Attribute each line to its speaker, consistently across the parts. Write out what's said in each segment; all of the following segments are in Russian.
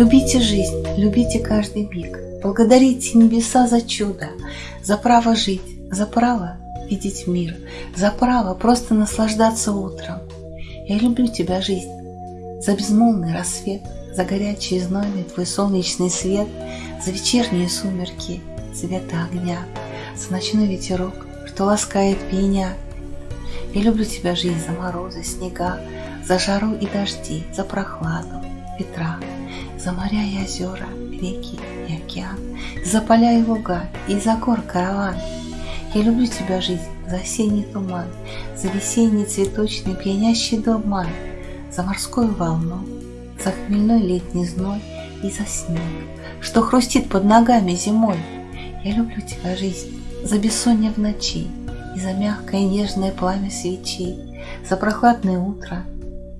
Speaker 1: Любите жизнь, любите каждый миг. Благодарите небеса за чудо, за право жить, за право видеть мир, за право просто наслаждаться утром. Я люблю тебя, жизнь, за безмолвный рассвет, за горячий знойный твой солнечный свет, за вечерние сумерки цвета огня, за ночной ветерок, что ласкает меня. Я люблю тебя, жизнь, за морозы, снега, за жару и дожди, за прохладу, ветра, за моря и озера, реки и океан, за поля и луга, и за гор караван. Я люблю тебя, жизнь, за осенний туман, за весенний цветочный пьянящий дурман, за морскую волну, за хмельной летний зной и за снег, что хрустит под ногами зимой. Я люблю тебя, жизнь, за бессонье в ночи и за мягкое нежное пламя свечи, за прохладное утро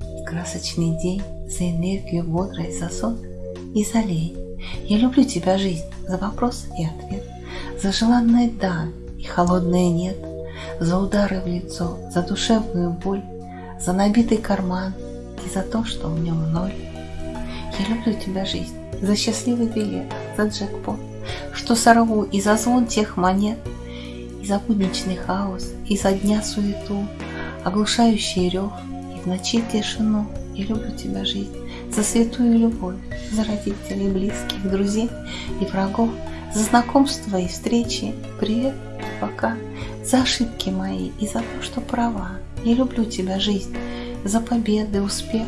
Speaker 1: и красочный день, за энергию бодрой, за сон и за лень. Я люблю тебя, жизнь, за вопрос и ответ, за желанное «да» и холодное «нет», за удары в лицо, за душевную боль, за набитый карман и за то, что в нем ноль. Я люблю тебя, жизнь, за счастливый билет, за джекпот, что сорву и за звон тех монет, и за будничный хаос, и за дня суету, оглушающий рев, и в ночи тишину. Я люблю тебя, жизнь, за святую любовь, за родителей, близких, друзей и врагов, за знакомства и встречи, привет и пока, за ошибки мои и за то, что права. Я люблю тебя, жизнь, за победы, успех,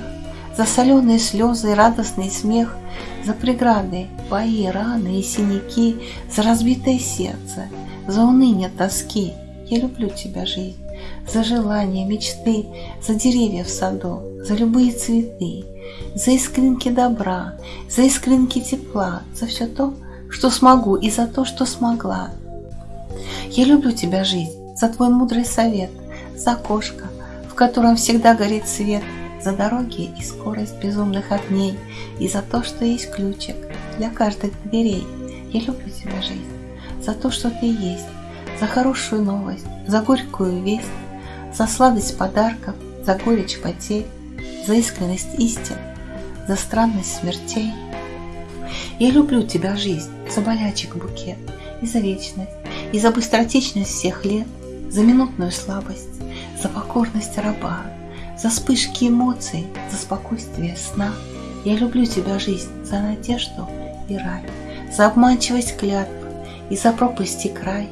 Speaker 1: за соленые слезы и радостный смех, за преграды, бои, раны и синяки, за разбитое сердце, за уныние тоски. Я люблю тебя, жизнь, за желания, мечты, за деревья в саду, за любые цветы, за искринки добра, за искринки тепла, за все то, что смогу и за то, что смогла. Я люблю тебя, жизнь, за твой мудрый совет, за окошко, в котором всегда горит свет, за дороги и скорость безумных огней, и за то, что есть ключик для каждых дверей. Я люблю тебя, жизнь, за то, что ты есть, за хорошую новость, за горькую весть, за сладость подарков, за горечь потерь, за искренность истин, за странность смертей. Я люблю тебя, жизнь, за болячек букет, и за вечность, и за быстротечность всех лет, за минутную слабость, за покорность раба, за вспышки эмоций, за спокойствие сна. Я люблю тебя, жизнь, за надежду и рай, за обманчивость клятв и за пропасти край,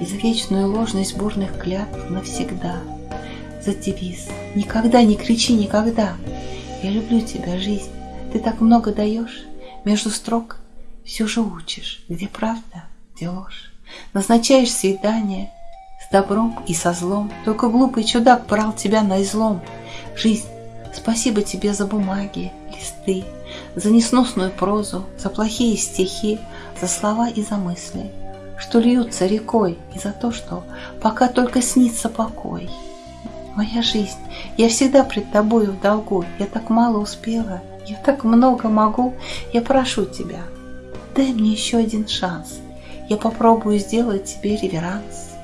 Speaker 1: и за вечную ложность бурных клятв навсегда. За девиз «Никогда не кричи никогда!» Я люблю тебя, жизнь, ты так много даешь, между строк все же учишь, где правда, где ложь. Назначаешь свидание с добром и со злом, только глупый чудак брал тебя на излом. Жизнь, спасибо тебе за бумаги, листы, за несносную прозу, за плохие стихи, за слова и за мысли, что льются рекой, и за то, что пока только снится покой. Моя жизнь, я всегда пред тобою в долгу, я так мало успела, я так много могу, я прошу тебя, дай мне еще один шанс, я попробую сделать тебе реверанс.